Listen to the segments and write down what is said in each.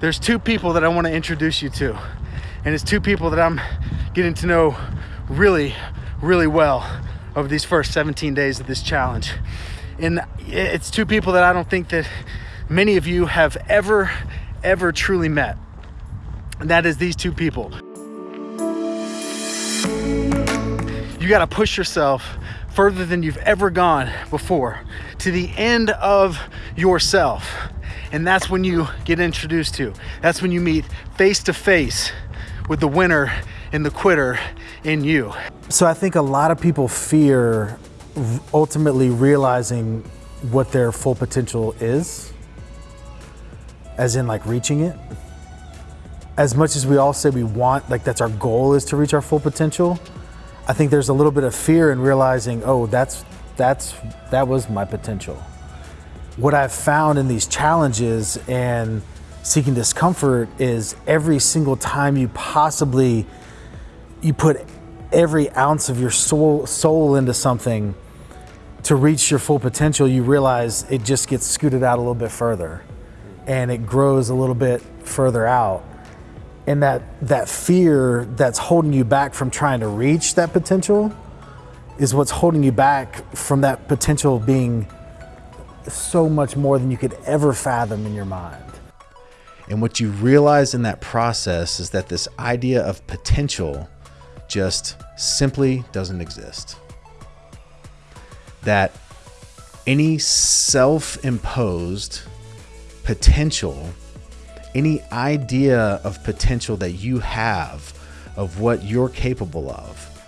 there's two people that I want to introduce you to. And it's two people that I'm getting to know really, really well over these first 17 days of this challenge. And it's two people that I don't think that many of you have ever, ever truly met. And that is these two people. You got to push yourself further than you've ever gone before to the end of yourself. And that's when you get introduced to. That's when you meet face to face with the winner and the quitter in you. So I think a lot of people fear ultimately realizing what their full potential is, as in like reaching it. As much as we all say we want, like that's our goal is to reach our full potential, I think there's a little bit of fear in realizing, oh, that's that's that was my potential. What I've found in these challenges and seeking discomfort is every single time you possibly you put every ounce of your soul soul into something to reach your full potential, you realize it just gets scooted out a little bit further and it grows a little bit further out. And that that fear that's holding you back from trying to reach that potential is what's holding you back from that potential being so much more than you could ever fathom in your mind. And what you realize in that process is that this idea of potential just simply doesn't exist. That any self imposed potential any idea of potential that you have of what you're capable of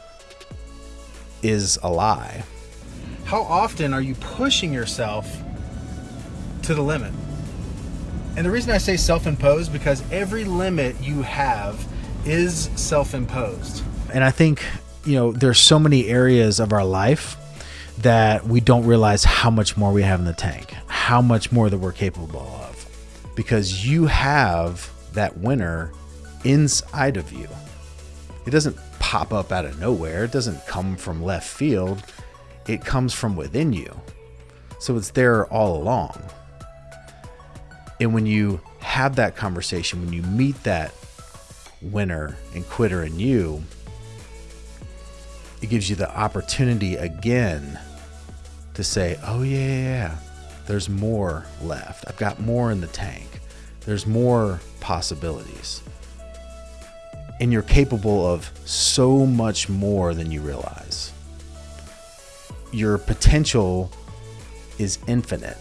is a lie. How often are you pushing yourself to the limit? And the reason I say self imposed because every limit you have is self imposed. And I think, you know, there's so many areas of our life that we don't realize how much more we have in the tank, how much more that we're capable of because you have that winner inside of you. It doesn't pop up out of nowhere, it doesn't come from left field, it comes from within you. So it's there all along. And when you have that conversation, when you meet that winner and quitter in you, it gives you the opportunity again to say, oh, yeah, yeah, yeah, there's more left. I've got more in the tank there's more possibilities. And you're capable of so much more than you realize. Your potential is infinite.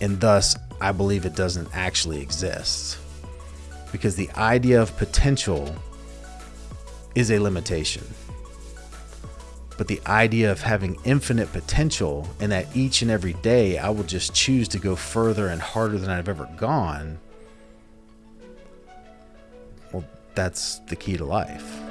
And thus, I believe it doesn't actually exist. Because the idea of potential is a limitation. But the idea of having infinite potential and that each and every day I will just choose to go further and harder than I've ever gone, well, that's the key to life.